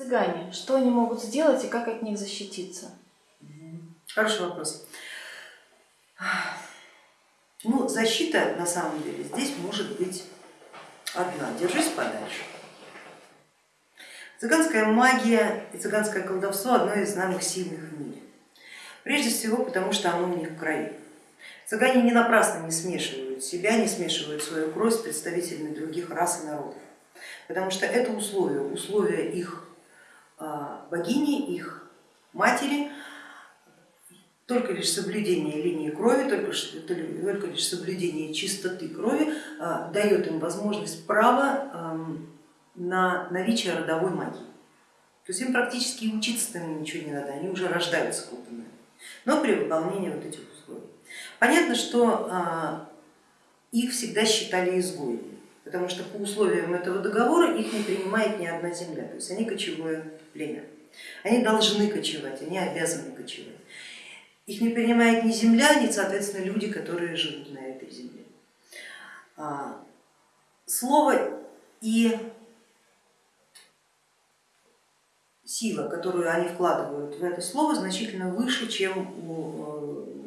Цыгане, что они могут сделать и как от них защититься? Хороший вопрос. Ну, защита на самом деле здесь может быть одна. Держись подальше. Цыганская магия и цыганское колдовство одно из самых сильных в мире. Прежде всего потому, что оно у них в крови. Цыгане не напрасно не смешивают себя, не смешивают свою кровь с представителями других рас и народов, потому что это условие, условие их богини, их матери, только лишь соблюдение линии крови, только, только лишь соблюдение чистоты крови а, дает им возможность права на наличие родовой магии. То есть им практически учиться там ничего не надо, они уже рождаются купанными, но при выполнении вот этих условий. Понятно, что а, их всегда считали изгоями, потому что по условиям этого договора их не принимает ни одна земля, то есть они кочевое племя. Они должны кочевать, они обязаны кочевать. Их не принимает ни земля, ни, соответственно, люди, которые живут на этой земле. А, слово и сила, которую они вкладывают в это слово, значительно выше, чем у э,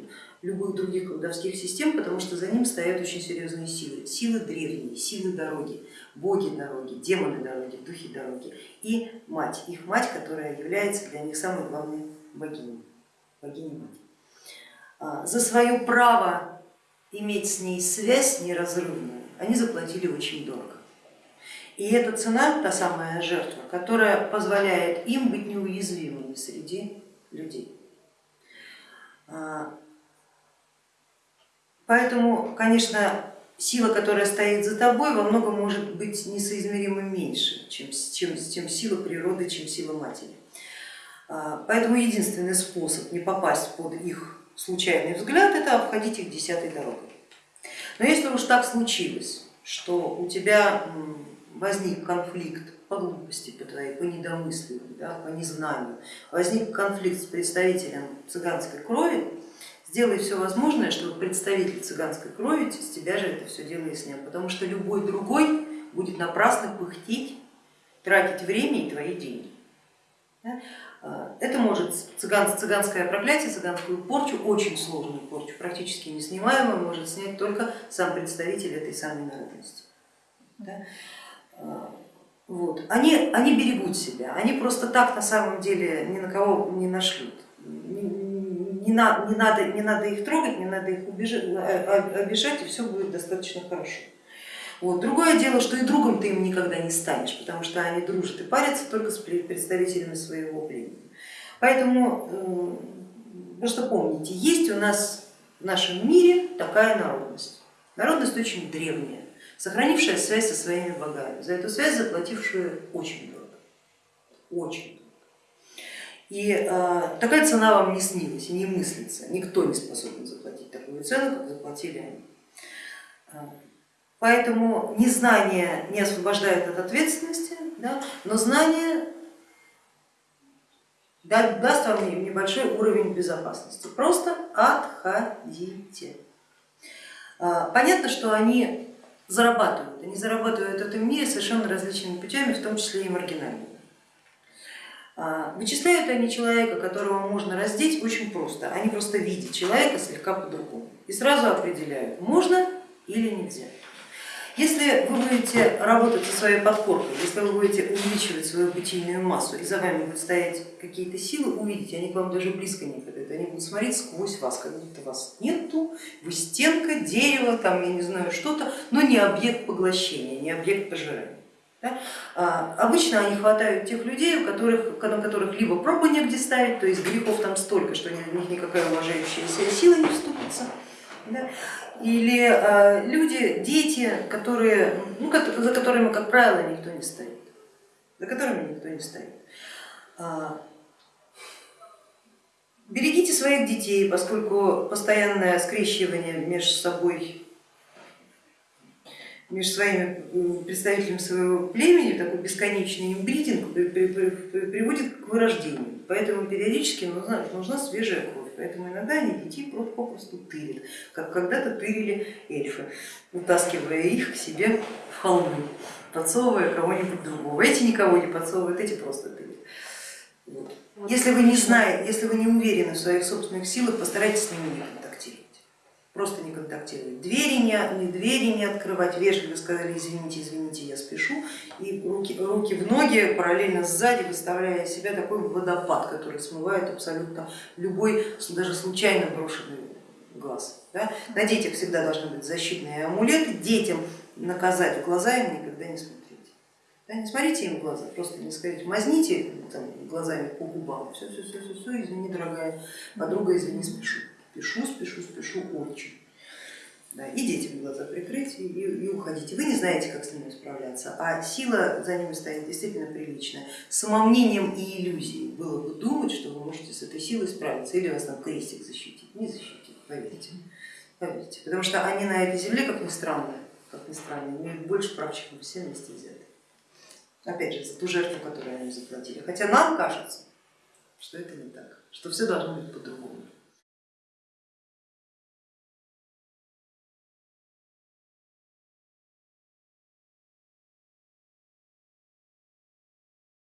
любых других колдовских систем, потому что за ним стоят очень серьезные силы. Силы древние, силы дороги, боги дороги, демоны дороги, духи дороги и мать, их мать, которая является для них самой главной богиней, богиней мать. А, за свое право иметь с ней связь неразрывную они заплатили очень дорого. И эта цена, та самая жертва, которая позволяет им быть неуязвимыми среди людей. Поэтому, конечно, сила, которая стоит за тобой, во многом может быть несоизмеримо меньше, чем, чем, чем сила природы, чем сила матери. А, поэтому единственный способ не попасть под их случайный взгляд, это обходить их десятой дорогой. Но если уж так случилось, что у тебя возник конфликт по глупости по твоей, по недомыслию, да, по незнанию, возник конфликт с представителем цыганской крови, сделай все возможное, чтобы представитель цыганской крови с тебя же это все дело и снял, потому что любой другой будет напрасно пыхтеть, тратить время и твои деньги. А, это может цыган, цыганское проклятие, цыганскую порчу, очень сложную порчу, практически неснимаемую, может снять только сам представитель этой самой народности. А, вот. Они, они берегут себя, они просто так на самом деле ни на кого не нашлют. Не, на, не, надо, не надо их трогать, не надо их убежать, обижать, и все будет достаточно хорошо. Вот. Другое дело, что и другом ты им никогда не станешь, потому что они дружат и парятся только с представителями своего племени. Поэтому э, просто помните, есть у нас в нашем мире такая народность. Народность очень древняя, сохранившая связь со своими богами, за эту связь заплатившая очень дорого, очень. И э, такая цена вам не снилась и не мыслится, никто не способен заплатить такую цену, как заплатили они. Поэтому незнание не освобождает от ответственности, да, но знание даст вам небольшой уровень безопасности. Просто отходите. А, понятно, что они зарабатывают, они зарабатывают в этом мире совершенно различными путями, в том числе и маргинальными. А, вычисляют они человека, которого можно раздеть, очень просто. Они просто видят человека слегка по-другому и сразу определяют, можно или нельзя. Если вы будете работать со своей подкоркой, если вы будете увеличивать свою бытийную массу и за вами будут стоять какие-то силы, увидите, они к вам даже близко не подойдут, они будут смотреть сквозь вас, как будто вас нету, вы стенка, дерево, там я не знаю что-то, но не объект поглощения, не объект пожирания. Да? А, обычно они хватают тех людей, у которых, на которых либо пробу негде ставить, то есть грехов там столько, что в них никакая уважающаяся сила не вступится, да? или э, люди, дети, которые, ну, за которыми, как правило, никто не стоит, за которыми никто не стоит. А, берегите своих детей, поскольку постоянное скрещивание между собой между своими представителями своего племени, такой бесконечный имбридинг приводит к вырождению. Поэтому периодически нужна, нужна свежая кровь поэтому иногда они детей попросту тырят, как когда-то тырили эльфы, утаскивая их к себе в холмы, подсовывая кого-нибудь другого. Эти никого не подсовывают, эти просто тырят. Вот. Если вы не знаете, если вы не уверены в своих собственных силах, постарайтесь с ними не контактировать. Просто не контактировать. Двери не, не, двери не открывать, вежливо сказали, извините, извините, я спешу. И руки, руки в ноги, параллельно сзади, выставляя себя такой водопад, который смывает абсолютно любой, даже случайно брошенный глаз. Да? На детях всегда должны быть защитные амулеты, детям наказать в глаза им никогда не смотреть. Да, не смотрите им в глаза, просто не скажите, мазните там, глазами по губам, все, все, все, все, все, извини, дорогая подруга, извини, спешу. Спешу, спешу, спешу очень. Да, и детям глаза прикрыть и, и, уходите. Вы не знаете, как с ними справляться, а сила за ними стоит действительно приличная. Самомнением и иллюзией было бы думать, что вы можете с этой силой справиться, или вас там крестик защитить. Не защитит, поверьте. поверьте. Потому что они на этой земле, как ни странно, как ни странно, имеют больше прав, чем все вместе взяты. Опять же, за ту жертву, которую они заплатили. Хотя нам кажется, что это не так, что все должно быть по-другому.